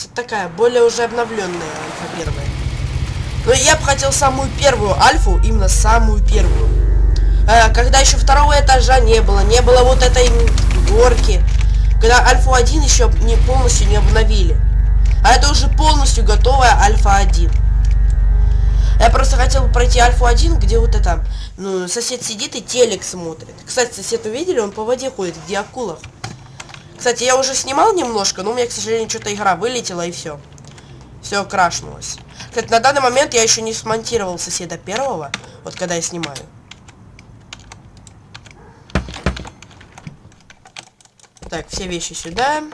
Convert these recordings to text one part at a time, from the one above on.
есть такая, более уже обновленная альфа первая. Но я бы хотел самую первую альфу, именно самую первую. Э, когда еще второго этажа не было, не было вот этой горки. Когда альфа 1 еще не полностью не обновили. А это уже полностью готовая альфа 1. Я просто хотел пройти альфу 1, где вот это, ну, сосед сидит и телек смотрит. Кстати, сосед увидели, он по воде ходит, где акулах. Кстати, я уже снимал немножко, но у меня, к сожалению, что-то игра вылетела и все. Все крашнулось. Кстати, на данный момент я еще не смонтировал соседа первого, вот когда я снимаю. Так, все вещи сюда.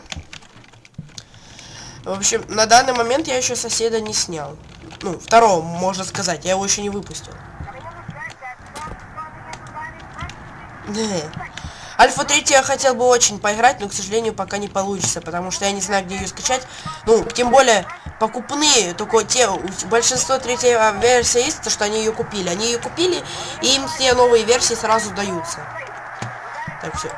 В общем, на данный момент я еще соседа не снял. Ну, второго, можно сказать. Я его еще не выпустил. Альфа 3 я хотел бы очень поиграть, но, к сожалению, пока не получится, потому что я не знаю, где ее скачать. Ну, тем более, покупные, только те, большинство третьей версии есть, то, что они ее купили. Они ее купили, и им все новые версии сразу даются. Так, все.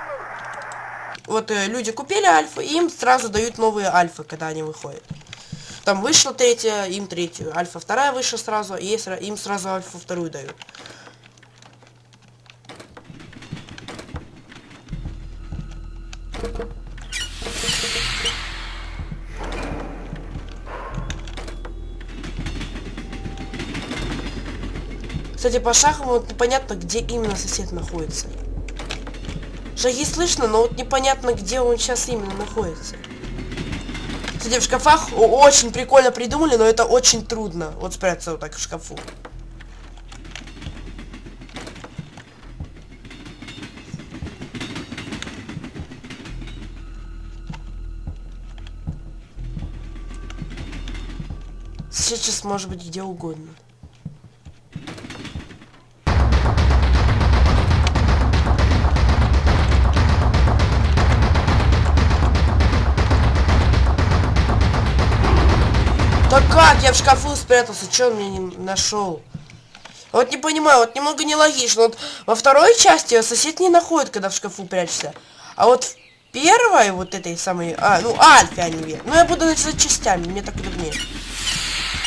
Вот э, люди купили альфа, и им сразу дают новые альфы, когда они выходят. Там вышла третья, им третью. Альфа вторая вышла сразу, и им сразу альфа вторую дают. Кстати, по шагам вот непонятно, где именно сосед находится. Шаги слышно, но вот непонятно, где он сейчас именно находится. Кстати, в шкафах очень прикольно придумали, но это очень трудно. Вот спрятаться вот так в шкафу. Сейчас может быть где угодно. Да как? Я в шкафу спрятался, что он меня не нашел? Вот не понимаю, вот немного нелогично. Вот во второй части сосед не находит, когда в шкафу прячется. А вот в первой, вот этой самой... А, ну, Альфе верят. Ну, я буду начинать частями, мне так удобнее.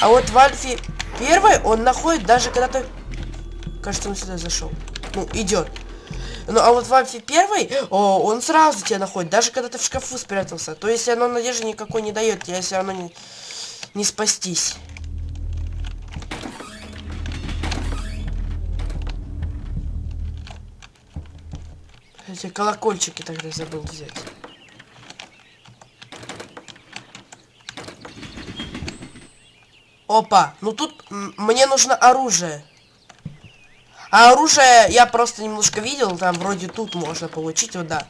А вот в Альфе первой он находит даже когда ты... Кажется, он сюда зашел. Ну, идет. Ну, а вот в Альфе первой, о, он сразу тебя находит, даже когда ты в шкафу спрятался. То есть оно надежды никакой не дает, если оно не не спастись. Эти колокольчики тогда забыл взять. Опа, ну тут мне нужно оружие. А оружие я просто немножко видел, там вроде тут можно получить, вот да.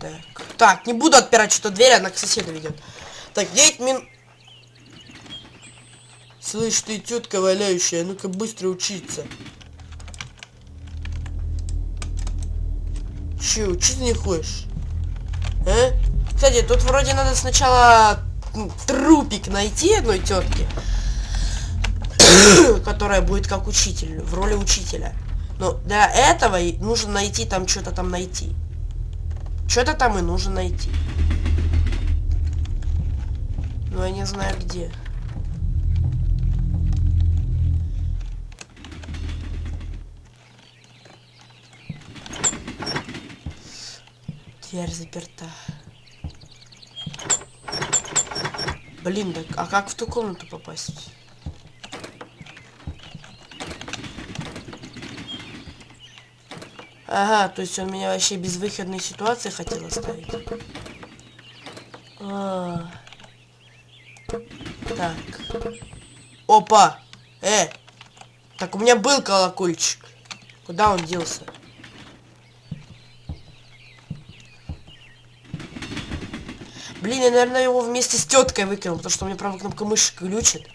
Так. Так, не буду отпирать что дверь, она к соседу ведет. Так, 9 минут. Слышь, ты тетка валяющая, ну-ка быстро учиться. Че, учиться не хочешь? А? Кстати, тут вроде надо сначала трупик найти одной тетки, которая будет как учитель, в роли учителя. Но для этого нужно найти там что-то там найти. Что-то там и нужно найти. Но я не знаю где. Дверь заперта. Блин, да, а как в ту комнату попасть? Ага, то есть он меня вообще без выходной ситуации хотел оставить. А -а -а. Так. Опа! Э! Так, у меня был колокольчик. Куда он делся? Блин, я, наверное, его вместе с теткой выкинул, потому что у меня правая кнопка мыши глючит.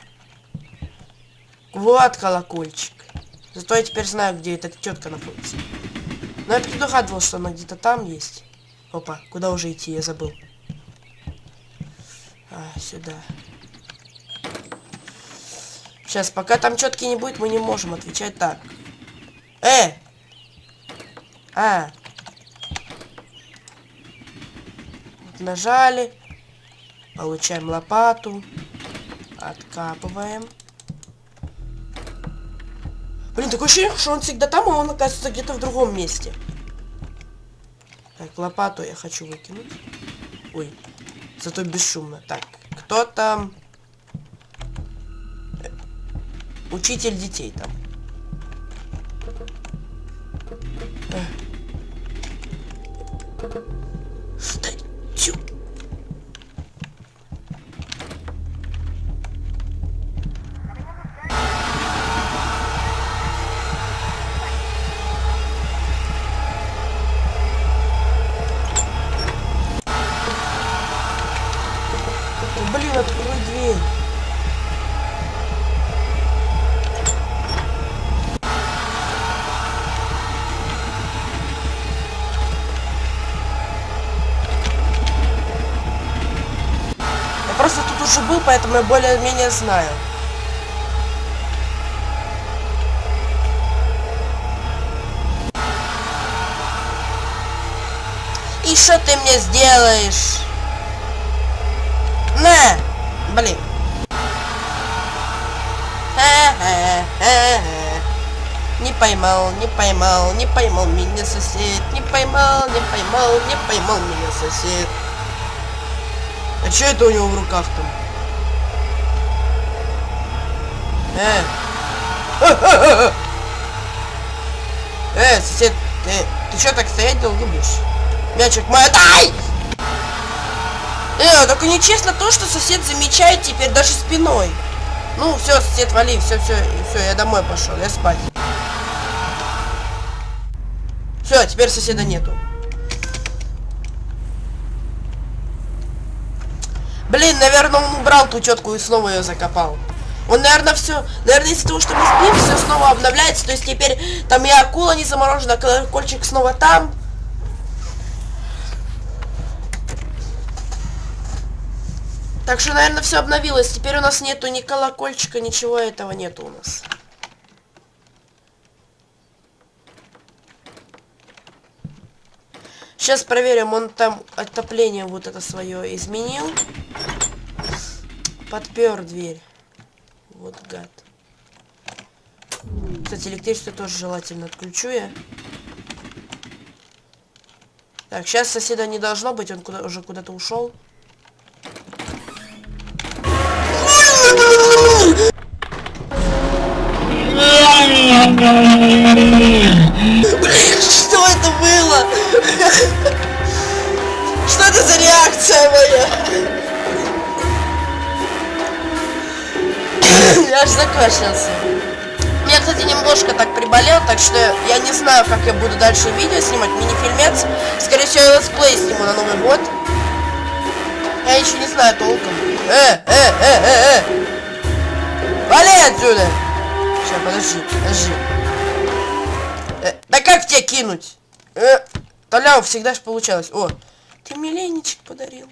Вот колокольчик. Зато я теперь знаю, где эта тетка находится. Но я предугадывал, что она где-то там есть. Опа, куда уже идти, я забыл. А, сюда. Сейчас, пока там четки не будет, мы не можем отвечать так. Э! А! нажали. Получаем лопату. Откапываем. Блин, такое ощущение, что он всегда там, а он оказывается где-то в другом месте. Так, лопату я хочу выкинуть. Ой, зато бесшумно. Так, кто там? Э, учитель детей там. Уже был, поэтому я более-менее знаю. И что ты мне сделаешь? На! Блин. Не поймал, не поймал, не поймал меня сосед. Не поймал, не поймал, не поймал меня сосед. А что это у него в руках там? Э. Э, сосед, ты, ты что так стоять долго будешь? Мячик мой, дай! Э, только нечестно то, что сосед замечает теперь даже спиной. Ну, все, сосед, вали, все, все, все, я домой пошел, я спать. Все, теперь соседа нету. Блин, наверное, он убрал ту тетку и снова ее закопал. Он, наверное, все, наверное, из-за того, что мы спим, все снова обновляется. То есть теперь там и акула не заморожена, колокольчик снова там. Так что, наверное, все обновилось. Теперь у нас нету ни колокольчика, ничего этого нету у нас. Сейчас проверим, он там отопление вот это свое изменил. Подпер дверь. Вот гад. Кстати, электричество тоже желательно отключу я. Так, сейчас соседа не должно быть, он куда уже куда-то ушел. Что это было? Что это за реакция моя? Я аж закашлялся. Я, кстати, немножко так приболел, так что я не знаю, как я буду дальше видео снимать, мини-фильмец. Скорее всего, я летсплей сниму на Новый год. Я еще не знаю толком. Э, э, э, э, э! Вали отсюда! Сейчас, подожди, подожди. Э, да как тебя кинуть? Э, Толяу, всегда ж получалось. О, ты мне леничек подарил.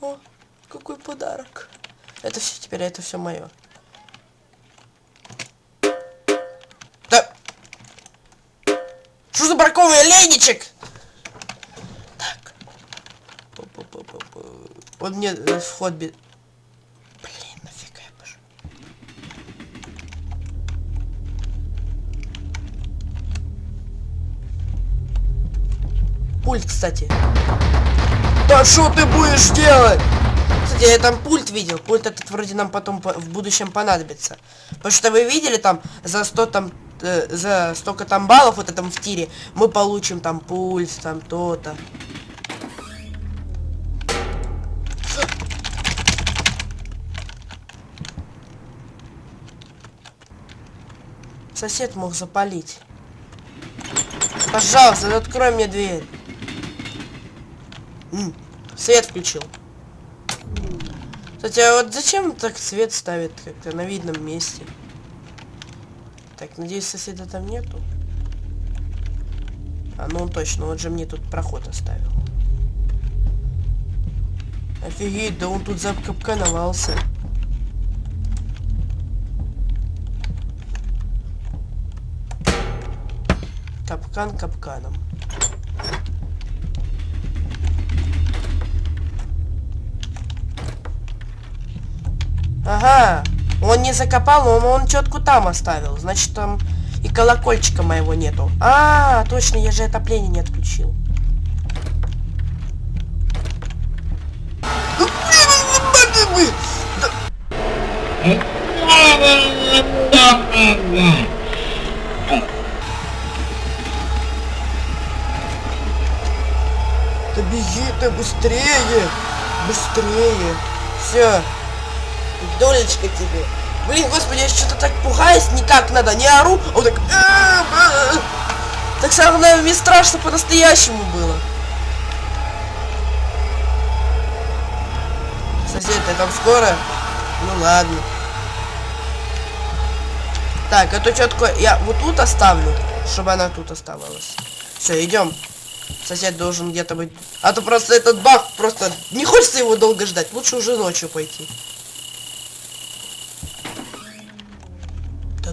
О, какой подарок. Это все теперь, это все мое. Да. Что за браковый леничек? Так. Вот мне э, вход пошел. Пульт, кстати. Да что ты будешь делать? Кстати, я там пульт видел. Пульт этот вроде нам потом по- в будущем понадобится. Потому что вы видели там за 100 там э, за столько там баллов вот этом в тире мы получим там пульс, там то-то. Сосед мог запалить. Пожалуйста, открой мне дверь. М, свет включил. Кстати, а вот зачем так свет ставит как-то на видном месте? Так, надеюсь, соседа там нету. А, ну он точно, он же мне тут проход оставил. Офигеть, да он тут закапкановался. Капкан капканом. Ага. Он не закопал, он, он четку там оставил. Значит, там и колокольчика моего нету. А, точно, я же отопление не отключил. Да беги ты быстрее! Быстрее! Все. Долечка тебе. Блин, господи, я что-то так пугаюсь, никак надо, не ору, а вот так... Так самое мне страшно по-настоящему было. Сосед, ты там скоро? Ну ладно. Так, эту четку я вот тут оставлю, чтобы она тут оставалась. Все, идем. Сосед должен где-то быть. А то просто этот баг просто не хочется его долго ждать. Лучше уже ночью пойти.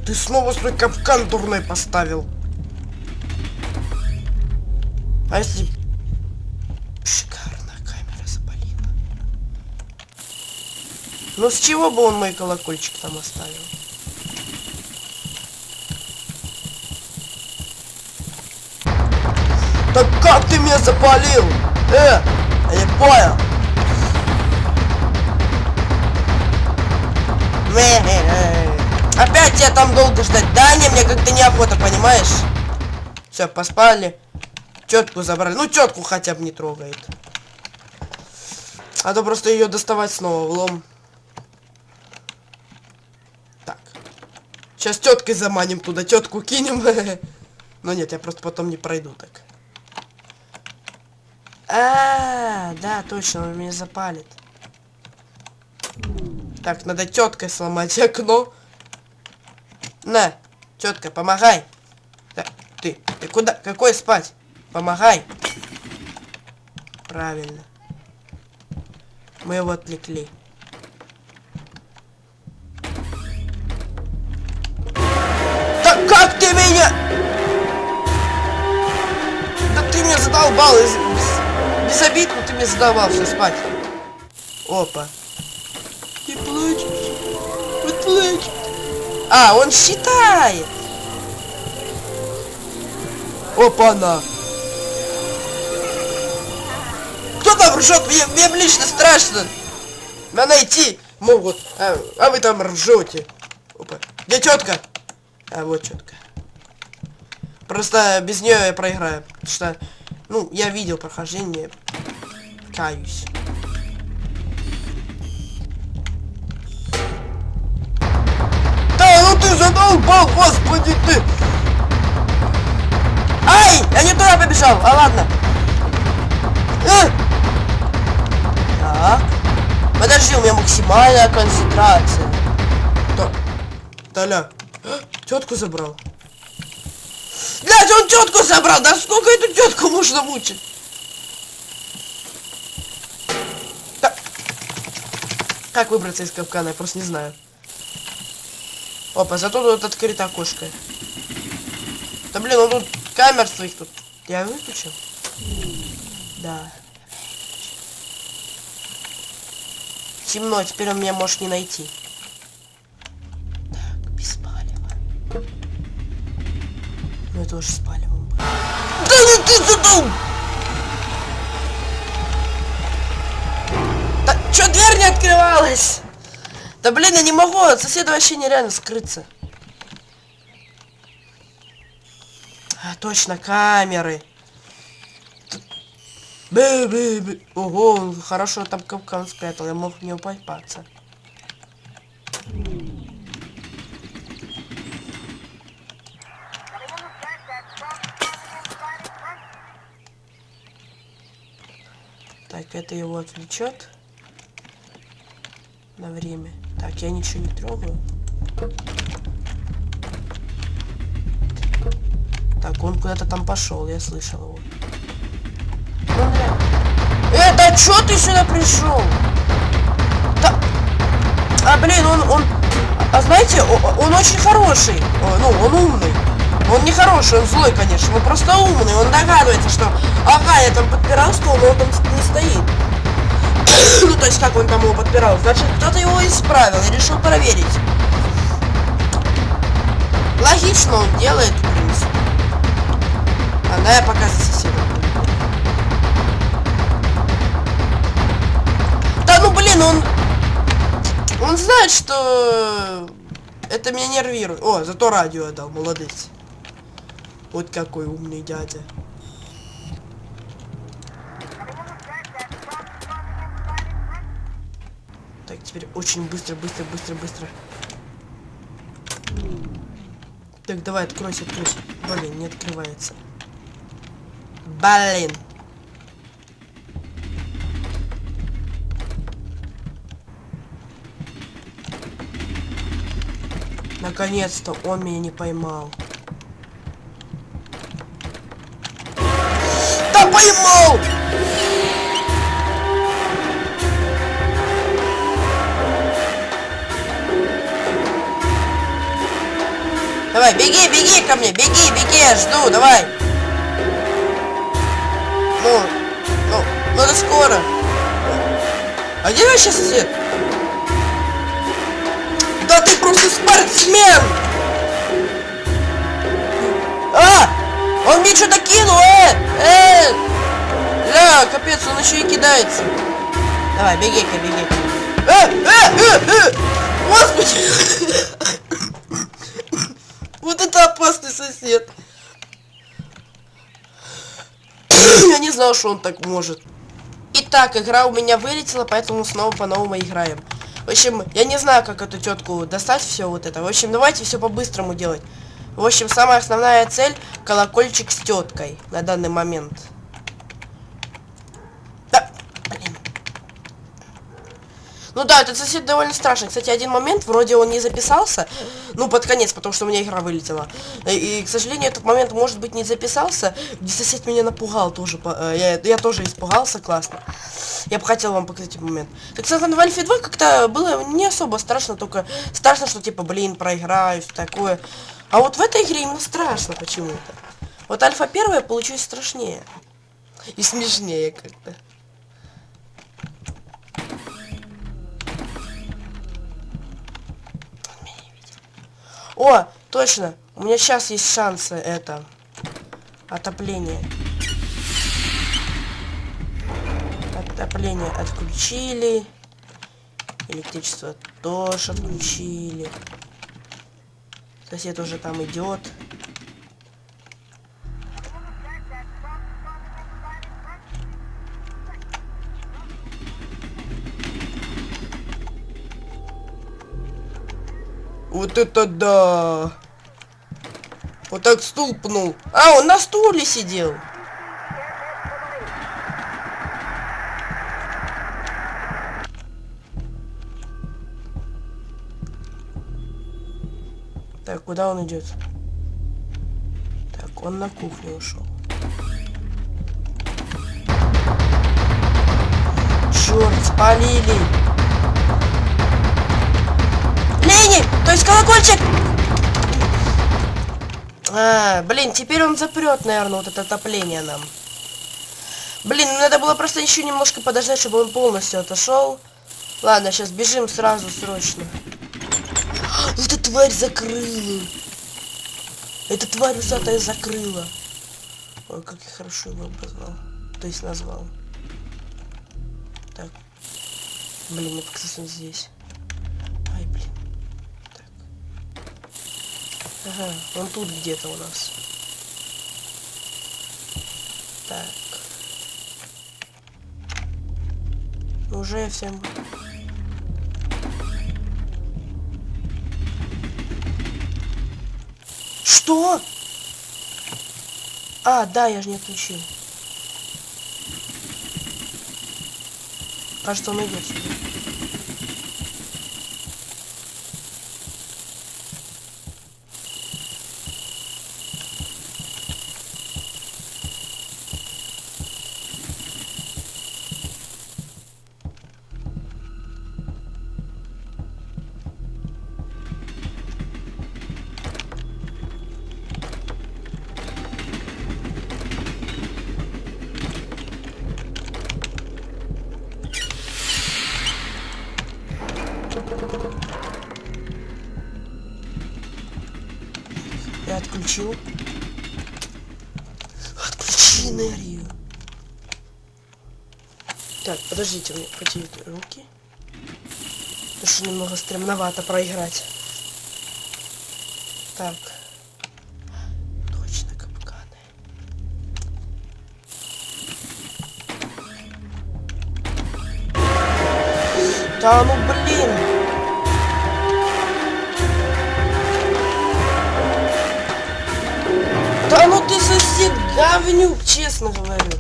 Ты снова свой капкан дурной поставил. А если... Шикарно, камера запалила. Ну с чего бы он мой колокольчик там оставил? Так как ты меня запалил? Э, я не понял. Опять тебя там долго ждать. Да, не, мне как-то неохота, понимаешь? Все, поспали. Тетку забрали. Ну, тетку хотя бы не трогает. А то просто ее доставать снова в лом. Так. Сейчас теткой заманим туда, тетку кинем. Но нет, я просто потом не пройду так. А, да, точно, он меня запалит. Так, надо теткой сломать окно. На, тетка, помогай. Так, ты, ты куда? Какой спать? Помогай. Правильно. Мы его отвлекли. Так как ты меня? Да ты меня задолбал. Без, обид, но ты меня задолбал все спать. Опа. Ты плачешь. Вот плачет. А, он считает. Опа-на. Кто там ржет? Мне, мне лично страшно. Меня найти могут. А, а вы там ржете. Опа. Где тетка? А, вот четко. Просто без нее я проиграю. Потому что, ну, я видел прохождение. Каюсь. Задолбал, господи ты! Ай! Я не туда побежал! А ладно. Э! Так. Подожди, у меня максимальная концентрация. Да. Толя. Тетку забрал. Блять, он тетку забрал! Да сколько эту тетку можно мучить? Да. Как выбраться из капкана, я просто не знаю. Опа, зато тут открыто окошко. Да блин, он тут камер своих тут. Я выключил? Да. Темно, теперь он меня может не найти. Так, без палева. Ну это уже с палевом. Да ну ты задул! Да чё дверь не открывалась? Да блин, я не могу, от соседа вообще нереально скрыться. А, точно, камеры. Бэ -бэ -бэ. Ого, хорошо там капкан спрятал, я мог в него попасться. Так, это его отвлечет на время. Так, я ничего не трогаю. Так, он куда-то там пошел, я слышал его. Э, да чё ты сюда пришел? Да... А, блин, он, он... А знаете, он, он очень хороший. Ну, он умный. Он не хороший, он злой, конечно, но просто умный. Он догадывается, что... Ага, я там подпирал стол, но он там не стоит. ну, то есть, как он там его подпирал. Значит, кто-то его исправил и решил проверить. Логично он делает, в принципе. А да, я показываю соседу. Да ну блин, он... Он знает, что... Это меня нервирует. О, зато радио отдал, молодец. Вот какой умный дядя. Теперь очень быстро, быстро, быстро, быстро. Так, давай, откройся, откройся. Блин, не открывается. Блин. Наконец-то он меня не поймал. Да поймал! Давай, беги, беги ко мне, беги, беги, я жду, давай. Ну, ну, ну это скоро. А где вообще сосед? Да ты просто спортсмен! А! Он мне что-то кинул, э! Э! Ля, капец, он еще и кидается. Давай, беги-ка, беги. Э, э, э, э! Господи! Это опасный сосед. Я не знал, что он так может. Итак, игра у меня вылетела, поэтому снова по-новому играем. В общем, я не знаю, как эту тетку достать все вот это. В общем, давайте все по-быстрому делать. В общем, самая основная цель колокольчик с теткой на данный момент. Да, блин. Ну да, этот сосед довольно страшный. Кстати, один момент, вроде он не записался. Ну, под конец, потому что у меня игра вылетела. И, и к сожалению, этот момент, может быть, не записался. Где сосед меня напугал тоже. Я, я тоже испугался, классно. Я бы хотел вам показать этот момент. Так, кстати, в Альфе 2 как-то было не особо страшно, только страшно, что типа, блин, проиграю, такое. А вот в этой игре именно страшно почему-то. Вот Альфа 1 получилось страшнее. И смешнее как-то. О, точно. У меня сейчас есть шансы это. Отопление. Отопление отключили. Электричество тоже отключили. Сосед уже там идет. Вот это да! Вот так стул пнул. А, он на стуле сидел. Так, куда он идет? Так, он на кухню ушел. Черт, спалили! Лени! То есть колокольчик! А, блин, теперь он запрет, наверное, вот это отопление нам. Блин, ну надо было просто еще немножко подождать, чтобы он полностью отошел. Ладно, сейчас бежим сразу, срочно. Эта тварь закрыла. Эта тварь усатая закрыла. Ой, как я хорошо его обозвал. То есть назвал. Так. Блин, это, кстати, здесь. Ага, он тут где-то у нас. Так. Уже всем... Что? А, да, я же не отключил. Кажется, он идет сюда. Отключил. Отключи энергию. Так, подождите, мне потеют руки. Потому что немного стремновато проиграть. Так. Точно капканы. Да ну блин! Говнюк, честно говорю.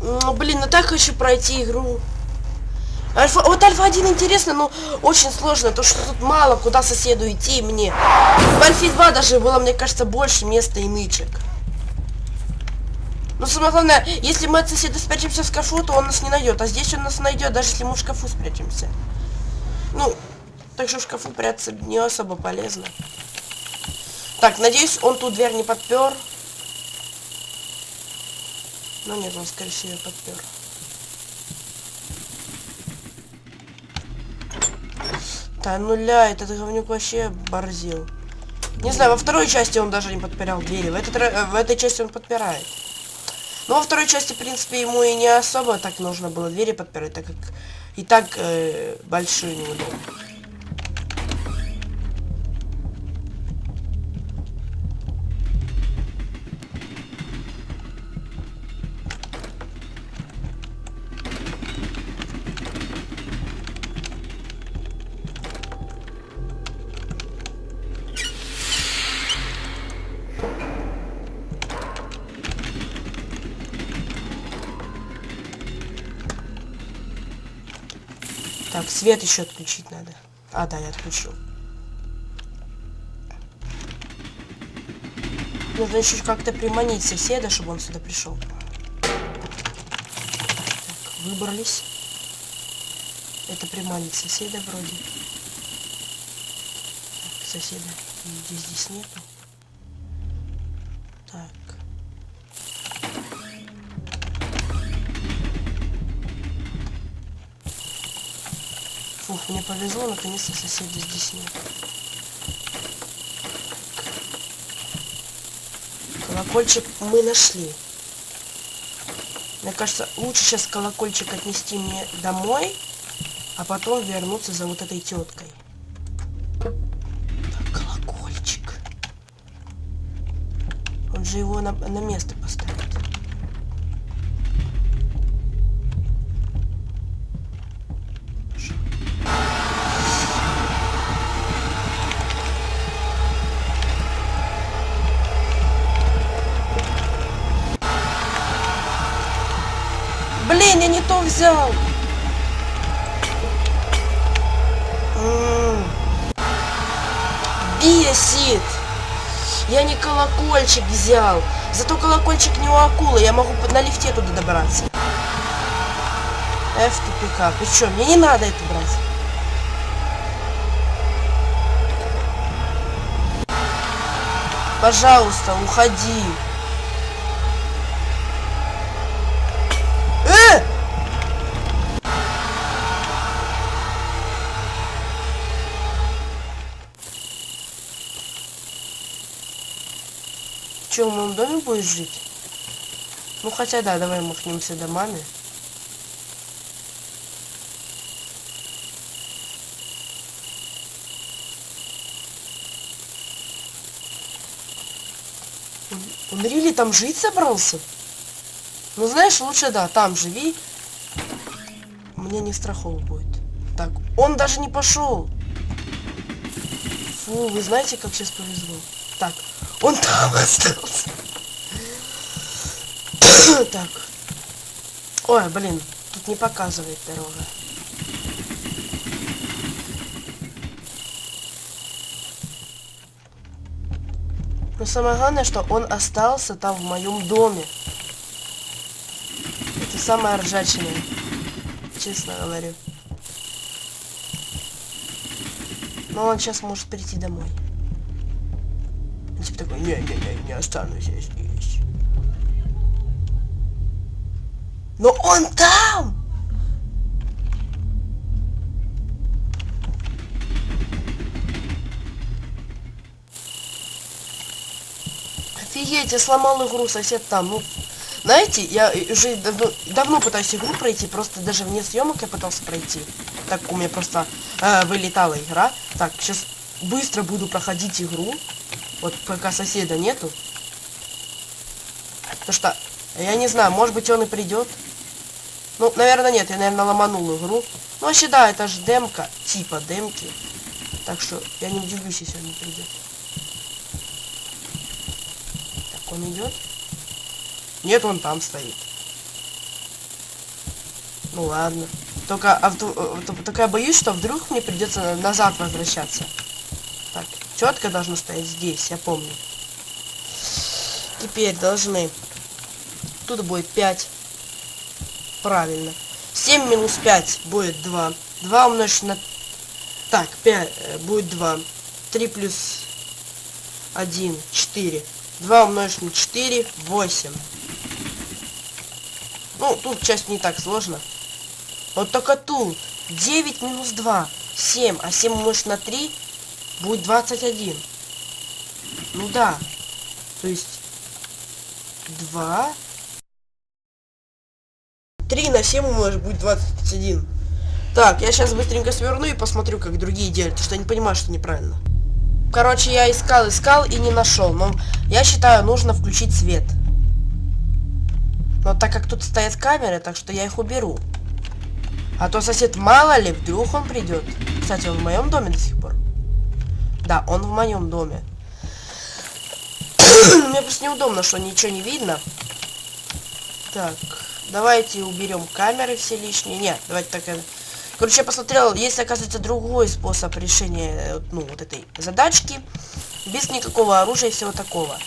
Ну, блин, ну так хочу пройти игру. Альфа, вот Альфа 1 интересно, но очень сложно, то что тут мало куда соседу идти мне. В Альфе 2 даже было, мне кажется, больше места и нычек. Но самое главное, если мы от соседа спрячемся в шкафу, то он нас не найдет. А здесь он нас найдет, даже если мы в шкафу спрячемся. Ну, так что в шкафу прятаться не особо полезно. Так, надеюсь, он ту дверь не подпер. Но нет, он, скорее всего, подпер. Да нуля, этот говнюк вообще борзил. Не знаю, во второй части он даже не подпирал двери. В, этот, в этой части он подпирает. Но во второй части, в принципе, ему и не особо так нужно было двери подпирать, так как и так э, большой неудобно. Свет еще отключить надо. А, да, я отключил. Нужно еще как-то приманить соседа, чтобы он сюда пришел. Так, выбрались. Это приманить соседа вроде. Так, соседа здесь, здесь нету. Мне повезло, наконец-то соседа здесь нет. Колокольчик мы нашли. Мне кажется, лучше сейчас колокольчик отнести мне домой, а потом вернуться за вот этой теткой. Так, колокольчик. Он же его на, на место поставит. Колокольчик взял. Зато колокольчик не у акулы. Я могу на лифте туда добраться. F тупика. Ты что, мне не надо это брать. Пожалуйста, уходи. Че, в моем доме будешь жить? Ну хотя да, давай махнемся домами. Он рили там жить собрался? Ну знаешь, лучше да, там живи. Мне не страхово будет. Так, он даже не пошел. Фу, вы знаете, как сейчас повезло. Так, он там остался. так. Ой, блин, тут не показывает дорога. Но самое главное, что он остался там в моем доме. Это самое ржачное. Честно говорю. Но он сейчас может прийти домой. Он типа такой, не-не-не, не останусь я здесь. Но он там! Офигеть, я сломал игру, сосед там. Ну, знаете, я уже давно, давно пытаюсь игру пройти, просто даже вне съемок я пытался пройти. Так у меня просто э, вылетала игра. Так, сейчас быстро буду проходить игру. Вот пока соседа нету. Потому что, я не знаю, может быть он и придет. Ну, наверное, нет, я, наверное, ломанул игру. Ну, вообще, да, это же демка, типа демки. Так что я не удивлюсь, если он не придет. Так, он идет? Нет, он там стоит. Ну ладно. Только, а, только я боюсь, что вдруг мне придется назад возвращаться. Так, тетка должна стоять здесь, я помню. Теперь должны. Тут будет 5. Правильно. 7 минус 5 будет 2. 2 умножить на... Так, 5 э, будет 2. 3 плюс 1, 4. 2 умножить на 4, 8. Ну, тут часть не так сложно. Вот только тут 9 минус 2, 7. А 7 умножить на 3 будет 21. Ну да. То есть 2 3 на 7 умножить будет 21. Так, я сейчас быстренько сверну и посмотрю, как другие делают, потому что я не понимаю, что неправильно. Короче, я искал, искал и не нашел. Но я считаю, нужно включить свет. Но так как тут стоят камеры, так что я их уберу. А то сосед, мало ли, вдруг он придет. Кстати, он в моем доме до сих пор. Да, он в моем доме. Мне просто неудобно, что ничего не видно. Так. Давайте уберем камеры все лишние. Нет, давайте так... Э, короче, я посмотрел, есть, оказывается, другой способ решения, э, ну, вот этой задачки. Без никакого оружия и всего такого.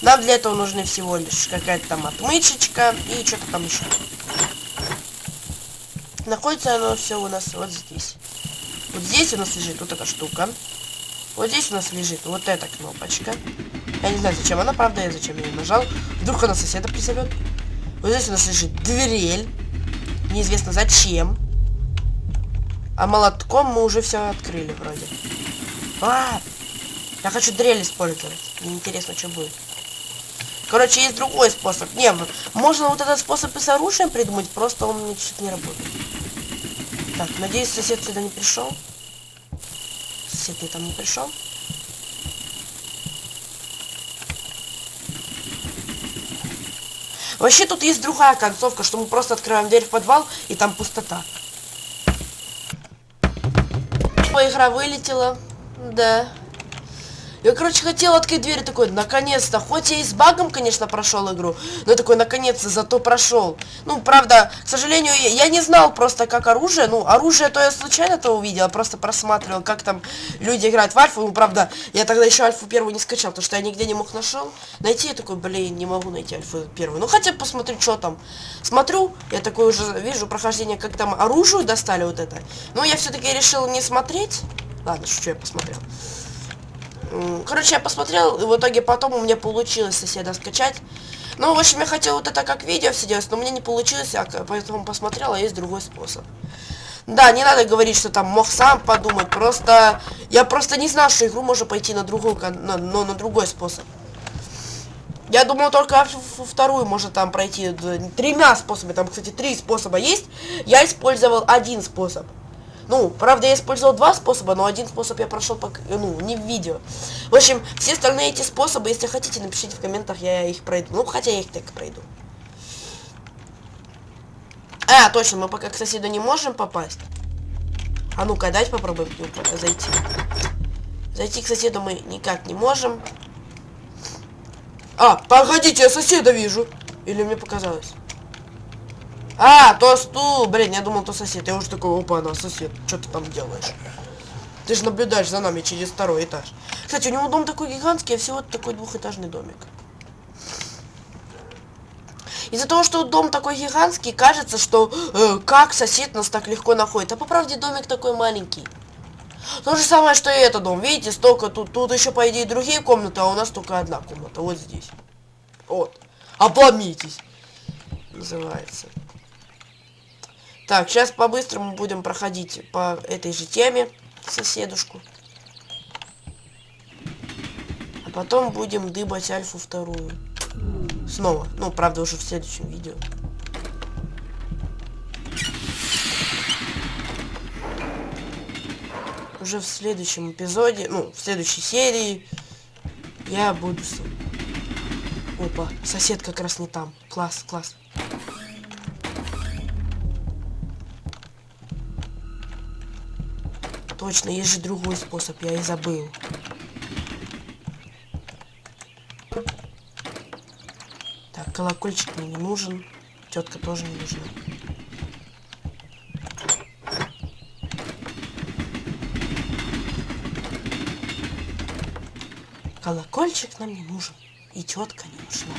Нам для этого нужны всего лишь какая-то там отмычечка и что-то там еще. Находится оно все у нас вот здесь. Вот здесь у нас лежит вот эта штука. Вот здесь у нас лежит вот эта кнопочка. Я не знаю, зачем она, правда, я зачем ее нажал. Вдруг она соседа призовет. Вот здесь у нас лежит дрель. Неизвестно зачем. А молотком мы уже все открыли вроде. А, я хочу дрель использовать. Мне интересно, что будет. Короче, есть другой способ. Не, можно вот этот способ и с оружием придумать, просто он мне чуть не работает. Так, надеюсь, сосед сюда не пришел. Сосед не не пришел. Вообще тут есть другая концовка, что мы просто открываем дверь в подвал, и там пустота. Игра вылетела. Да. Я, короче, хотел открыть дверь такой, наконец-то. Хоть я и с багом, конечно, прошел игру, но такой, наконец-то, зато прошел. Ну, правда, к сожалению, я, я не знал просто, как оружие. Ну, оружие то я случайно-то увидел, просто просматривал, как там люди играют в альфу. Ну, правда, я тогда еще альфу первую не скачал, потому что я нигде не мог нашел. Найти я такой, блин, не могу найти альфу первую. Ну, хотя посмотрю, что там. Смотрю, я такой уже вижу прохождение, как там оружие достали вот это. Но я все-таки решил не смотреть. Ладно, что я посмотрел. Короче, я посмотрел, и в итоге потом у меня получилось соседа скачать. Ну, в общем, я хотел вот это как видео все делать, но мне не получилось, я поэтому посмотрел, а есть другой способ. Да, не надо говорить, что там мог сам подумать, просто... Я просто не знал, что игру можно пойти на другой, на, но на другой способ. Я думал только вторую можно там пройти тремя способами, там, кстати, три способа есть. Я использовал один способ. Ну, правда, я использовал два способа, но один способ я прошел, по, ну, не в видео. В общем, все остальные эти способы, если хотите, напишите в комментах, я их пройду. Ну, хотя я их так пройду. А, точно, мы пока к соседу не можем попасть. А ну-ка, дайте попробуем к пока зайти. Зайти к соседу мы никак не можем. А, погодите, я соседа вижу. Или мне показалось? А, то стул. Блин, я думал, то сосед. Я уже такой, опа, она сосед. Что ты там делаешь? Ты же наблюдаешь за нами через второй этаж. Кстати, у него дом такой гигантский, а всего такой двухэтажный домик. Из-за того, что дом такой гигантский, кажется, что э, как сосед нас так легко находит. А по правде домик такой маленький. То же самое, что и этот дом. Видите, столько тут. Тут еще, по идее, другие комнаты, а у нас только одна комната. Вот здесь. Вот. Обломитесь. Называется. Так, сейчас по-быстрому будем проходить по этой же теме соседушку. потом будем дыбать альфу вторую. Снова. Ну, правда, уже в следующем видео. Уже в следующем эпизоде, ну, в следующей серии я буду... Опа, сосед как раз не там. Класс, класс. Точно, есть же другой способ, я и забыл. Так, колокольчик мне не нужен. Тетка тоже не нужна. Колокольчик нам не нужен. И тетка не нужна.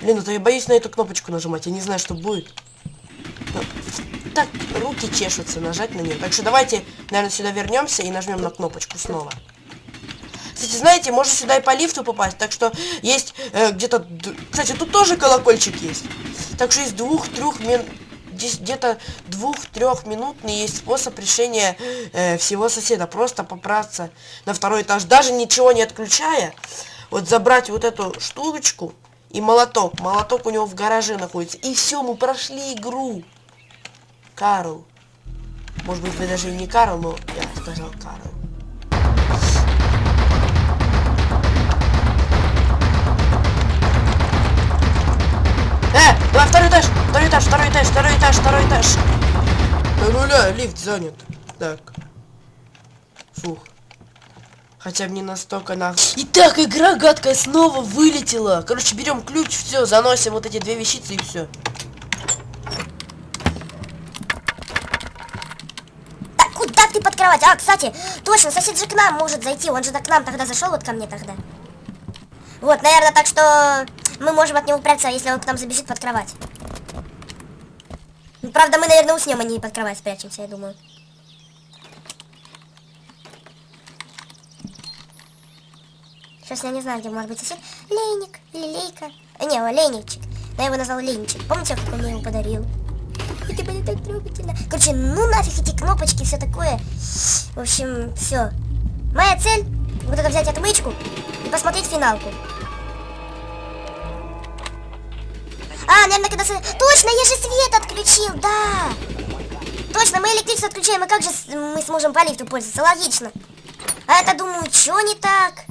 Блин, это я боюсь на эту кнопочку нажимать. Я не знаю, что будет. Так, руки чешутся нажать на нее. Так что давайте, наверное, сюда вернемся и нажмем на кнопочку снова. Кстати, знаете, можно сюда и по лифту попасть. Так что есть э, где-то... Кстати, тут тоже колокольчик есть. Так что из двух-трех минут где-то двух-трехминутный есть способ решения э, всего соседа. Просто попраться на второй этаж, даже ничего не отключая. Вот забрать вот эту штучку и молоток. Молоток у него в гараже находится. И все, мы прошли игру. Карл. Может быть, вы даже не Карл, но я сказал Карл. Э, давай второй этаж, второй этаж, второй этаж, второй этаж, второй этаж. Да нуля, лифт занят. Так. Фух. Хотя бы не настолько на... Итак, игра гадкая снова вылетела. Короче, берем ключ, все, заносим вот эти две вещицы и все. Так, кровать? А, кстати, точно, сосед же к нам может зайти. Он же к нам тогда зашел, вот ко мне тогда. Вот, наверное, так что мы можем от него прятаться, если он к нам забежит под кровать. Ну, правда, мы, наверное, уснем, а не под кровать спрячемся, я думаю. Сейчас я не знаю, где может быть сосед. Лейник или Лейка. А, не, Лейничек. Но я его назвал Лейничек. Помните, как он мне его подарил? Это было так трогательно. Короче, ну нафиг эти кнопочки, все такое. В общем, все. Моя цель, вот это взять отмычку и посмотреть финалку. А, наверное, когда... Точно, я же свет отключил, да! Точно, мы электричество отключаем, и как же мы сможем по лифту пользоваться? Логично. А это, думаю, что не так?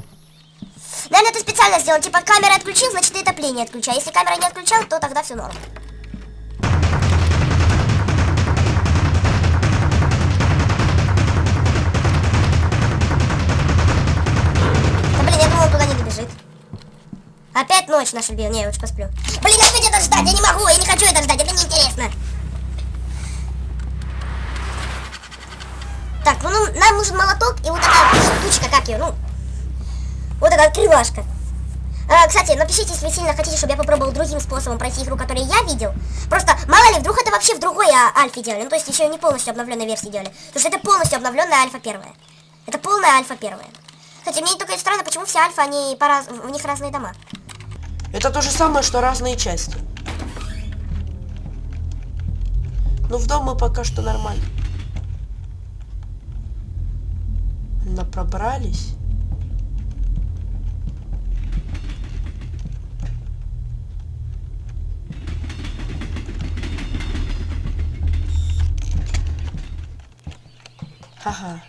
Наверное, это специально сделал. Типа, камера отключил, значит, и отопление отключай. Если камера не отключал, то тогда все норм. Опять ночь наша бил. Не, я лучше посплю. Блин, опять это ждать, я не могу, я не хочу это ждать, это неинтересно. Так, ну, ну нам нужен молоток и вот такая штучка, как ее, ну, вот эта открывашка. А, кстати, напишите, если вы сильно хотите, чтобы я попробовал другим способом пройти игру, который я видел. Просто, мало ли, вдруг это вообще в другой а, альфе делали. Ну, то есть еще не полностью обновленной версии делали. Потому что это полностью обновленная альфа первая. Это полная альфа первая. Кстати, мне только странно, почему все альфа, они по раз... у них разные дома. Это то же самое, что разные части. Ну, в дом мы пока что нормально. Но пробрались. Ага.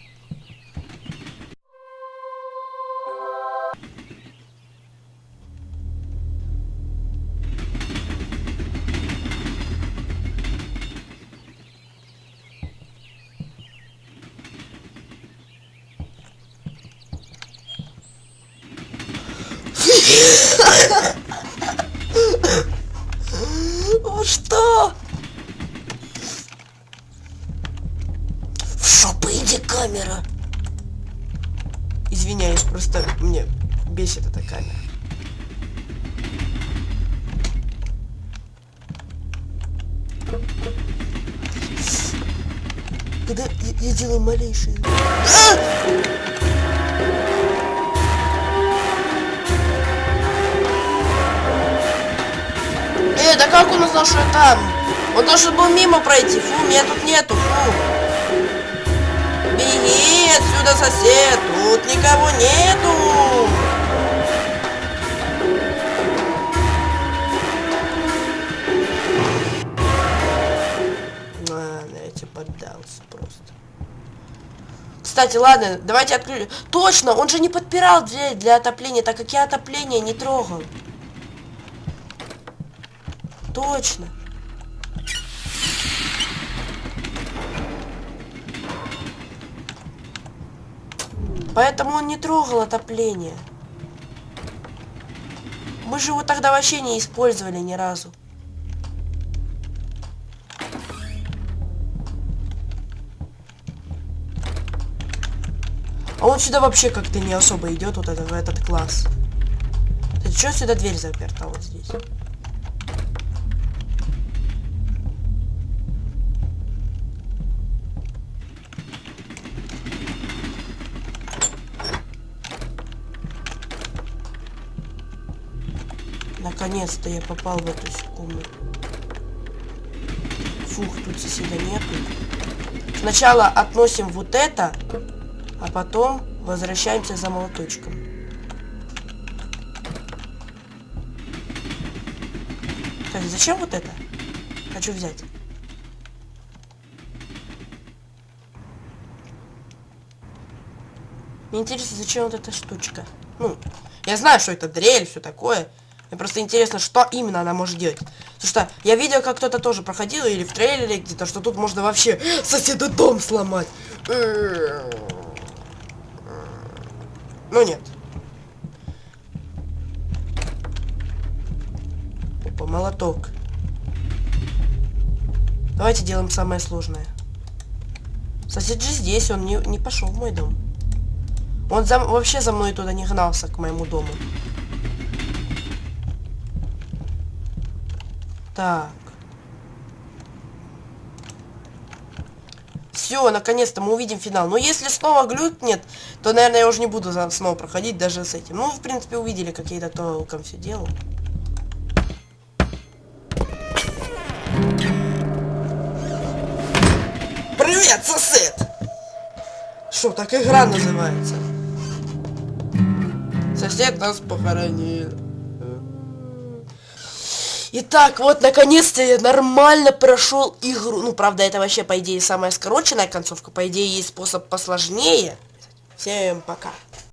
Извиняюсь, просто мне бесит эта камера. Когда я, я делаю малейшие... А! Э, да как он узнал, что я там? Он должен был мимо пройти. Фу, меня тут нету, фу. Беги отсюда, сосед! Тут никого нету! Ладно, я тебе поддался просто. Кстати, ладно, давайте отключим. Точно, он же не подпирал дверь для отопления, так как я отопление не трогал. Точно. Поэтому он не трогал отопление. Мы же его тогда вообще не использовали ни разу. А он сюда вообще как-то не особо идет, вот это, в этот класс. Ты что сюда дверь заперта вот здесь? Наконец-то я попал в эту комнату. Фух, тут соседа нету. Сначала относим вот это, а потом возвращаемся за молоточком. Кстати, зачем вот это? Хочу взять. Мне интересно, зачем вот эта штучка. Ну, я знаю, что это дрель, все такое. Мне просто интересно, что именно она может делать. Потому что я видел, как кто-то тоже проходил, или в трейлере где-то, что тут можно вообще соседу дом сломать. Ну нет. Опа, молоток. Давайте делаем самое сложное. Сосед же здесь, он не, не пошел в мой дом. Он за, вообще за мной туда не гнался, к моему дому. Так. Все, наконец-то мы увидим финал. Но если снова глюкнет, то, наверное, я уже не буду снова проходить даже с этим. Ну, в принципе, увидели, как я это толком все делал. Привет, сосед! Что, так игра называется? Сосед нас похоронил. Итак, вот наконец-то я нормально прошел игру. Ну, правда, это вообще, по идее, самая скороченная концовка. По идее, есть способ посложнее. Всем пока.